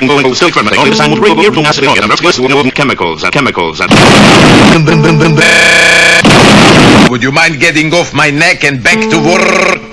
and going to go still fermenting. Only the sound would bring here from acid oil and restless chemicals and chemicals and... Would you mind getting off my neck and back to work?